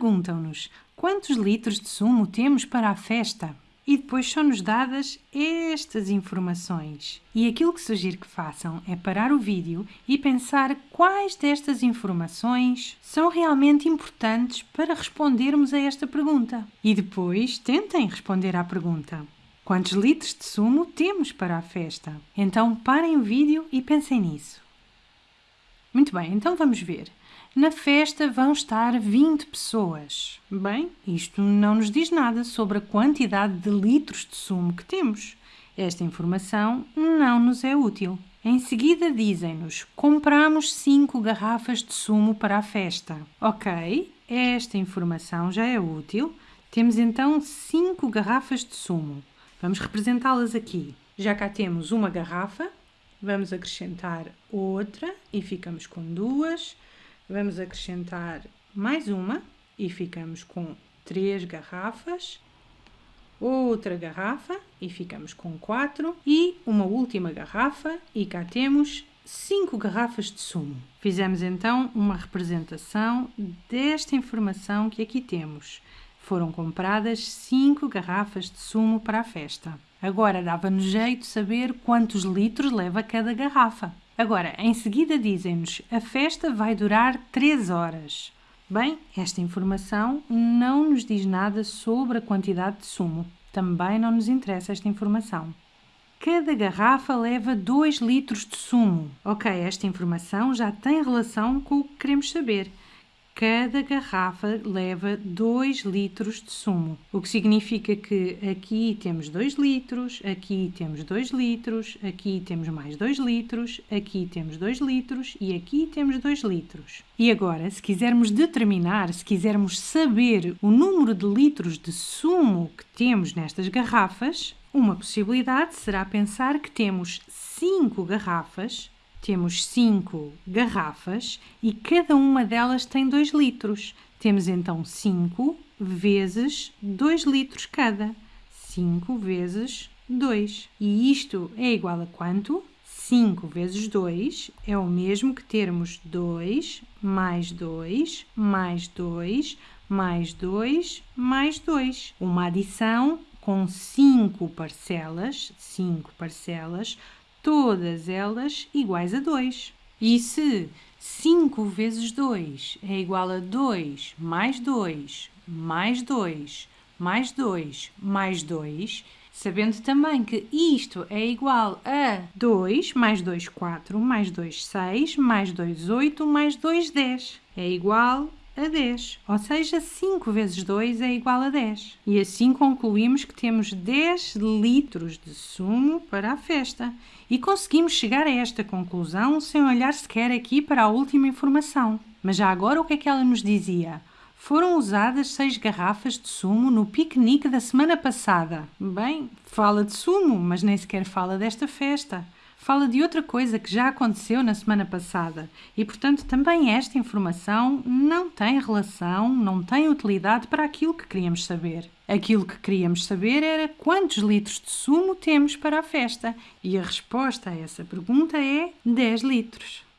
perguntam-nos quantos litros de sumo temos para a festa? E depois são-nos dadas estas informações. E aquilo que sugiro que façam é parar o vídeo e pensar quais destas informações são realmente importantes para respondermos a esta pergunta. E depois tentem responder à pergunta. Quantos litros de sumo temos para a festa? Então parem o vídeo e pensem nisso. Muito bem, então vamos ver. Na festa vão estar 20 pessoas. Bem, isto não nos diz nada sobre a quantidade de litros de sumo que temos. Esta informação não nos é útil. Em seguida dizem-nos: compramos 5 garrafas de sumo para a festa. Ok, esta informação já é útil. Temos então 5 garrafas de sumo. Vamos representá-las aqui. Já cá temos uma garrafa, vamos acrescentar outra e ficamos com duas. Vamos acrescentar mais uma e ficamos com três garrafas. Outra garrafa e ficamos com quatro. E uma última garrafa e cá temos cinco garrafas de sumo. Fizemos então uma representação desta informação que aqui temos. Foram compradas 5 garrafas de sumo para a festa. Agora dava-nos jeito saber quantos litros leva cada garrafa. Agora, em seguida dizem-nos a festa vai durar 3 horas. Bem, esta informação não nos diz nada sobre a quantidade de sumo. Também não nos interessa esta informação. Cada garrafa leva 2 litros de sumo. Ok, esta informação já tem relação com o que queremos saber cada garrafa leva 2 litros de sumo, o que significa que aqui temos 2 litros, aqui temos 2 litros, aqui temos mais 2 litros, aqui temos 2 litros e aqui temos 2 litros. E agora, se quisermos determinar, se quisermos saber o número de litros de sumo que temos nestas garrafas, uma possibilidade será pensar que temos 5 garrafas temos cinco garrafas e cada uma delas tem 2 litros. Temos então 5 vezes 2 litros cada. 5 vezes 2. E isto é igual a quanto? 5 vezes 2 é o mesmo que termos 2 mais 2 mais 2 mais 2 mais 2. Uma adição com 5 parcelas, 5 parcelas, todas elas iguais a 2. E se 5 vezes 2 é igual a 2 mais 2 mais 2 mais 2 mais 2, sabendo também que isto é igual a 2 mais 2, 4, mais 2, 6, mais 2, 8, mais 2, 10. É igual a 10, ou seja, 5 vezes 2 é igual a 10. E assim concluímos que temos 10 litros de sumo para a festa. E conseguimos chegar a esta conclusão sem olhar sequer aqui para a última informação. Mas já agora o que é que ela nos dizia? Foram usadas seis garrafas de sumo no piquenique da semana passada. Bem, fala de sumo, mas nem sequer fala desta festa fala de outra coisa que já aconteceu na semana passada e, portanto, também esta informação não tem relação, não tem utilidade para aquilo que queríamos saber. Aquilo que queríamos saber era quantos litros de sumo temos para a festa e a resposta a essa pergunta é 10 litros.